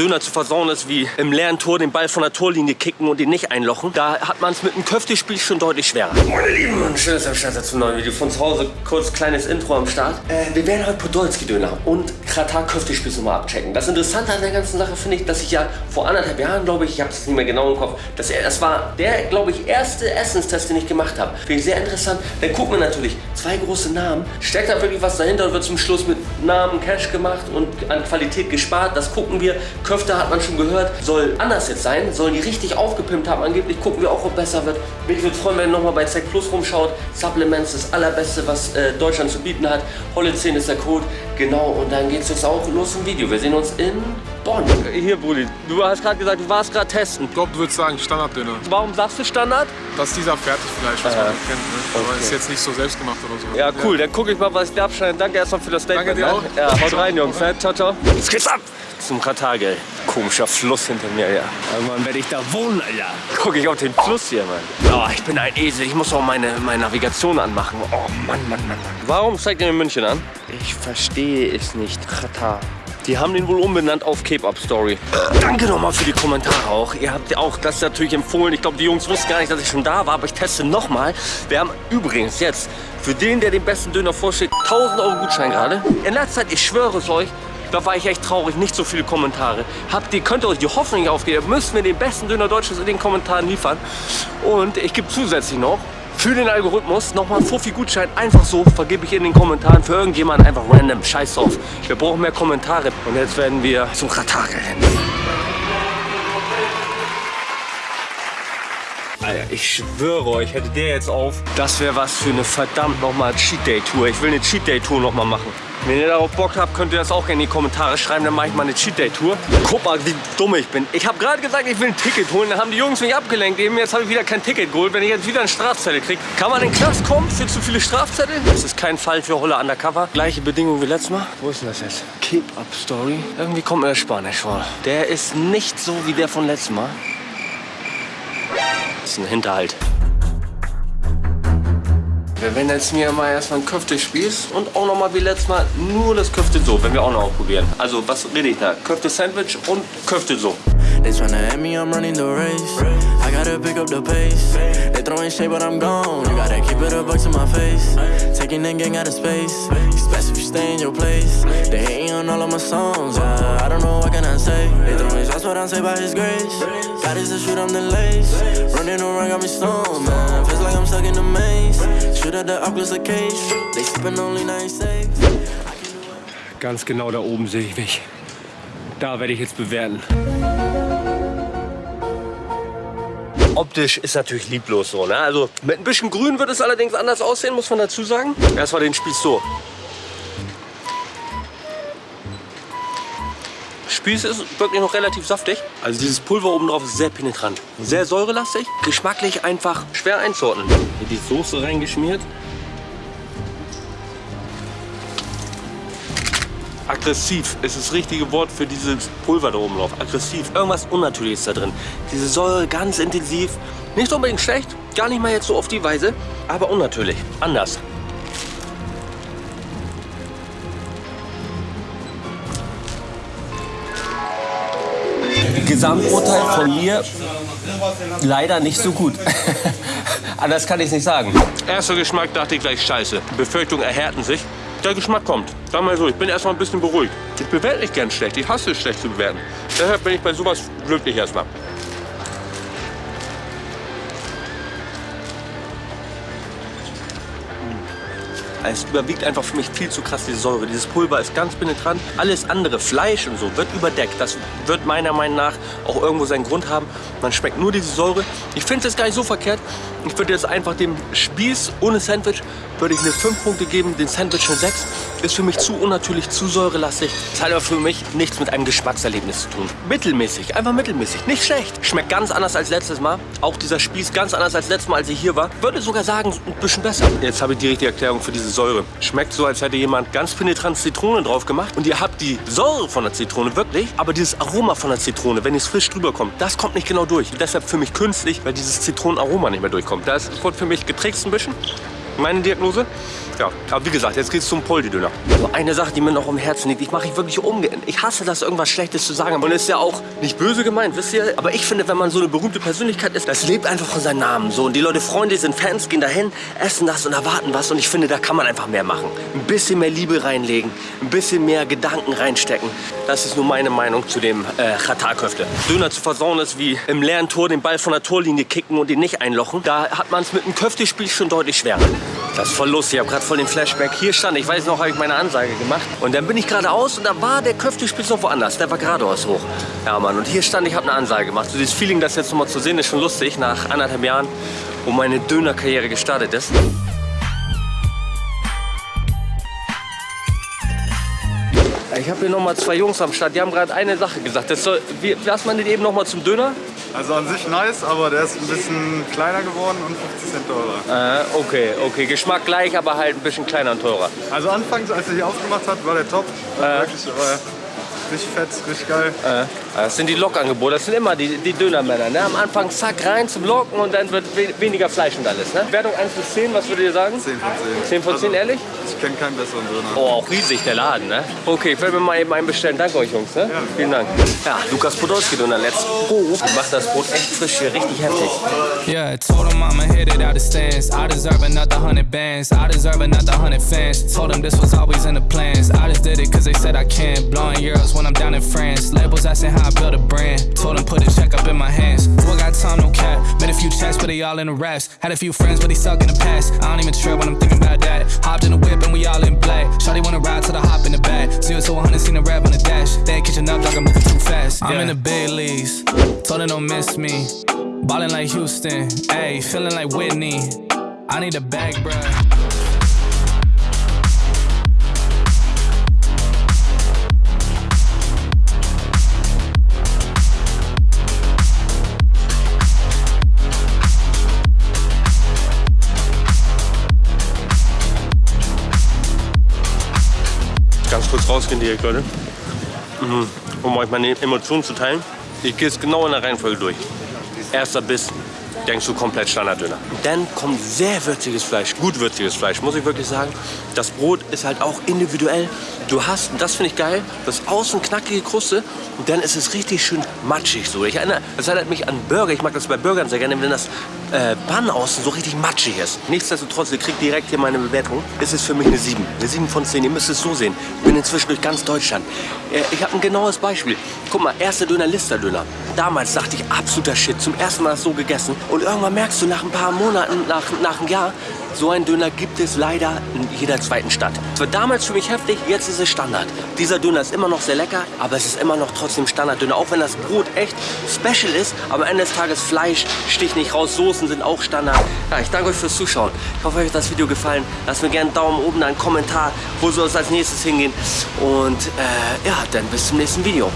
Döner zu versauen ist, wie im leeren Tor den Ball von der Torlinie kicken und ihn nicht einlochen. Da hat man es mit einem Köftespiel schon deutlich schwerer. Meine Lieben, und schönes am Start zum neuen Video. Von zu Hause kurz kleines Intro am Start. Äh, wir werden heute Podolski-Döner und Kratar Köftespieß nochmal abchecken. Das Interessante an der ganzen Sache finde ich, dass ich ja vor anderthalb Jahren, glaube ich, ich habe es nicht mehr genau im Kopf, dass er, das war der, glaube ich, erste Essenstest, den ich gemacht habe. Finde ich sehr interessant. Dann gucken wir natürlich, zwei große Namen. Steckt da wirklich was dahinter und wird zum Schluss mit Namen Cash gemacht und an Qualität gespart. Das gucken wir. Köfte hat man schon gehört, soll anders jetzt sein. Sollen die richtig aufgepimpt haben. Angeblich gucken wir auch, ob besser wird. Mich würde freuen, wenn ihr nochmal bei Zack Plus rumschaut. Supplements, das allerbeste, was äh, Deutschland zu bieten hat. Holle 10 ist der Code. Genau, und dann geht es jetzt auch los im Video. Wir sehen uns in Bonn. Hier, Brudi, du hast gerade gesagt, du warst gerade testen. Ich glaube, du würdest sagen Standarddöner. Warum sagst du Standard? Das ist dieser Fertigfleisch, was Äh, man nicht kennt. Ne? Aber okay. ist jetzt nicht so selbstgemacht oder so. Ja, cool. Dann gucke ich mal, was ich da abschneide. Danke erstmal für das Statement. Danke dir auch. Ne? Ja, haut rein, Jungs. Ne? Ciao, ciao. Jetzt geht's ab. Zum Katar, gell. Komischer Fluss hinter mir, ja. Irgendwann werde ich da wohnen, Alter. Guck ich auf den Fluss hier, Mann. Oh, ich bin ein Esel. Ich muss auch meine, meine Navigation anmachen. Oh, Mann, Mann, Mann, Mann. Warum zeigt ihr mir München an? Ich verstehe es nicht. Katar. Die haben den wohl umbenannt auf Cape Up Story. Danke nochmal für die Kommentare auch. Ihr habt ja auch das natürlich empfohlen. Ich glaube, die Jungs wussten gar nicht, dass ich schon da war, aber ich teste nochmal. Wir haben übrigens jetzt für den, der den besten Döner vorschlägt, 1000 Euro Gutschein gerade. In letzter Zeit, ich schwöre es euch, da war ich echt traurig, nicht so viele Kommentare. Habt ihr, könnt ihr euch die Hoffnung nicht aufgeben, müsst mir den besten Döner Deutschlands in den Kommentaren liefern. Und ich gebe zusätzlich noch für den Algorithmus nochmal einen Fofi-Gutschein. Einfach so vergebe ich in den Kommentaren für irgendjemanden einfach random. Scheiß drauf. Wir brauchen mehr Kommentare. Und jetzt werden wir zum Katar rennen. Alter, ich schwöre euch, hätte der jetzt auf, das wäre was für eine verdammt nochmal Cheat Day Tour. Ich will eine Cheat Day Tour nochmal machen. Wenn ihr darauf Bock habt, könnt ihr das auch gerne in die Kommentare schreiben, dann mache ich mal eine Cheat Day Tour. Guck mal, wie dumm ich bin. Ich habe gerade gesagt, ich will ein Ticket holen, dann haben die Jungs mich abgelenkt. Eben jetzt habe ich wieder kein Ticket geholt, wenn ich jetzt wieder einen Strafzettel kriege. Kann man in den Knast kommen für zu viele Strafzettel? Das ist kein Fall für Holle Undercover. Gleiche Bedingungen wie letztes Mal. Wo ist denn das jetzt? Keep Up Story. Irgendwie kommt mir der Spanisch vor. Der ist nicht so wie der von letztem Mal. Das ist ein Hinterhalt. Wir werden jetzt mir mal erstmal einen Köftespieß und auch nochmal wie letztes Mal nur das Köfte so, wenn wir auch noch probieren. Also was rede ich da? Köfte Sandwich und Köfte so. They tryna at me, I'm running the race. I gotta pick up the pace. They throwing shade, but I'm gone. You gotta keep it a buck to my face. Taking that gang out of space. It's best if you stay in your place. They hating on all of my songs. Yeah, I don't know what can I say. They throwing shots, but I'm saved by His grace. God is the shoot, I'm the lace. Running around, got me stoned, man. Feels like I'm stuck in the maze. Shoot at the Oculus the case. They sipping only nine safe. Ganz genau da oben sehe ich mich. Da werde ich jetzt bewerten. Optisch ist natürlich lieblos so. Ne? Also mit ein bisschen Grün wird es allerdings anders aussehen, muss man dazu sagen. Erstmal den Spieß so. Spieß ist wirklich noch relativ saftig. Also dieses Pulver oben drauf ist sehr penetrant. Sehr säurelastig, geschmacklich einfach schwer einzuordnen. Hier die Soße reingeschmiert. Aggressiv ist das richtige Wort für dieses Pulver da oben drauf. Aggressiv. Irgendwas Unnatürliches da drin. Diese Säure ganz intensiv. Nicht unbedingt schlecht. Gar nicht mal jetzt so auf die Weise. Aber unnatürlich. Anders. Gesamturteil von mir leider nicht so gut. Anders kann ich es nicht sagen. Erster Geschmack dachte ich gleich scheiße. Befürchtungen erhärten sich. Der Geschmack kommt. Sag mal so, ich bin erstmal ein bisschen beruhigt. Ich bewerte nicht gern schlecht. Ich hasse es, schlecht zu bewerten. Deshalb bin ich bei sowas glücklich erstmal. Es überwiegt einfach für mich viel zu krass diese Säure. Dieses Pulver ist ganz penetrant. Alles andere, Fleisch und so, wird überdeckt. Das wird meiner Meinung nach auch irgendwo seinen Grund haben. Man schmeckt nur diese Säure. Ich finde es gar nicht so verkehrt. Ich würde jetzt einfach dem Spieß ohne Sandwich würde ich eine 5 Punkte geben, den Sandwich eine 6. Ist für mich zu unnatürlich, zu säurelastig. Das hat aber für mich nichts mit einem Geschmackserlebnis zu tun. Mittelmäßig, einfach mittelmäßig. Nicht schlecht. Schmeckt ganz anders als letztes Mal. Auch dieser Spieß ganz anders als letztes Mal, als ich hier war. Würde sogar sagen, ein bisschen besser. Jetzt habe ich die richtige Erklärung für diese Säure. Schmeckt so, als hätte jemand ganz penetrant Zitrone drauf gemacht. Und ihr habt die Säure von der Zitrone wirklich, aber dieses Aroma von der Zitrone, wenn es frisch drüber kommt, das kommt nicht genau durch. Deshalb für mich künstlich, weil dieses Zitronenaroma nicht mehr durchkommt. Das wird für mich getrickst ein bisschen meine Diagnose. Ja, aber wie gesagt, jetzt geht's zum Poldi-Döner. Eine Sache, die mir noch um Herzen liegt, ich mache ich wirklich umgehen. Ich hasse das, irgendwas Schlechtes zu sagen. Und ist ja auch nicht böse gemeint, wisst ihr? Aber ich finde, wenn man so eine berühmte Persönlichkeit ist, das lebt einfach von seinem Namen. So. Und die Leute, Freunde sind Fans, gehen dahin, essen das und erwarten was. Und ich finde, da kann man einfach mehr machen. Ein bisschen mehr Liebe reinlegen, ein bisschen mehr Gedanken reinstecken. Das ist nur meine Meinung zu dem äh, Khatar-Köfte. Döner zu versauen ist wie im leeren Tor den Ball von der Torlinie kicken und ihn nicht einlochen. Da hat man es mit einem Köftespiel schon deutlich schwerer. Das ist voll lustig. Ich habe gerade voll den Flashback. Hier stand, ich weiß noch, habe ich meine Ansage gemacht. Und dann bin ich geradeaus und da war der Köftespieß noch woanders. Der war geradeaus hoch. Ja, Mann. Und hier stand, ich habe eine Ansage gemacht. So dieses Feeling, das jetzt nochmal zu sehen, ist schon lustig. Nach anderthalb Jahren, wo meine Dönerkarriere gestartet ist. Ich habe hier nochmal zwei Jungs am Start, die haben gerade eine Sache gesagt. Das soll, wie, was meint ihr eben nochmal zum Döner? Also an sich nice, aber der ist ein bisschen kleiner geworden und 50 Cent teurer. Äh, okay, okay. Geschmack gleich, aber halt ein bisschen kleiner und teurer. Also anfangs, als er hier aufgemacht hat, war der top. Äh. Wirklich, aber richtig fett, richtig geil. Äh, das sind die Lokangebote, das sind immer die, die Dönermänner. Ne? Am Anfang zack rein zum Locken und dann wird we weniger Fleisch und alles. Ne? Wertung 1 bis 10, was würdet ihr sagen? 10 von 10. 10 von 10, Also, ehrlich? Ich kenne keinen besseren Döner. Oh, auch riesig der Laden, ne? Okay, ich werde mir mal eben einen bestellen. Danke euch, Jungs. Ne? Vielen Dank. Ja, Lukas Podolski Döner, let's go. Die macht das Brot echt frisch hier, richtig heftig. Yeah, told him I'ma hit it out of stands. I deserve another hundred bands. I deserve another hundred fans. Told him this was always in the plans. I just did it cause they said I can. Blowing euros when I'm down in France. Labels asking how I build a brand. Told him put a check up in my hands. Boy got time, no cap. Made a few checks, but they all in the rest. Had a few friends, but they stuck in the past. I don't even trip when I'm thinking about that. Hopped in the whip and we all in black. Shawty wanna ride to the hop in the back. Zero to 100, seen the rap on the dash. They ain't catching up, dog, I'm moving too fast. I'm in the big leagues. Told her don't miss me. Ballin' like Houston, ayy, feeling like Whitney. I need a bag, bruh. Direkt, Leute. Mhm. Um euch meine Emotionen zu teilen. Ich gehe es genau in der Reihenfolge durch. Erster Biss, denkst du komplett Standarddöner. Dann kommt sehr würziges Fleisch, gut würziges Fleisch, muss ich wirklich sagen. Das Brot ist halt auch individuell. Du hast, und das finde ich geil, das außen knackige Kruste und dann ist es richtig schön matschig so. Ich erinnere, das erinnert mich an Burger. Ich mag das bei Burgern sehr gerne, wenn das äh, Bann außen so richtig matschig ist. Nichtsdestotrotz, ihr kriegt direkt hier meine Bewertung. Es ist für mich eine 7. Eine 7 von 10. Ihr müsst es so sehen. Ich bin inzwischen durch ganz Deutschland. Äh, ich habe ein genaues Beispiel. Guck mal, erster Döner, Lister-Döner. Damals dachte ich, absoluter Shit. Zum ersten Mal so gegessen. Und irgendwann merkst du nach ein paar Monaten, nach, nach einem Jahr, so einen Döner gibt es leider in jeder zweiten Stadt. Es war damals für mich heftig, jetzt ist es Standard. Dieser Döner ist immer noch sehr lecker, aber es ist immer noch trotzdem Standarddöner. Auch wenn das Brot echt special ist, aber am Ende des Tages Fleisch sticht nicht raus, Soßen sind auch Standard. Ja, ich danke euch fürs Zuschauen. Ich hoffe, euch hat das Video gefallen. Lasst mir gerne einen Daumen oben, einen Kommentar, wo soll es als nächstes hingehen. Und äh, ja, dann bis zum nächsten Video.